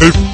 Hey.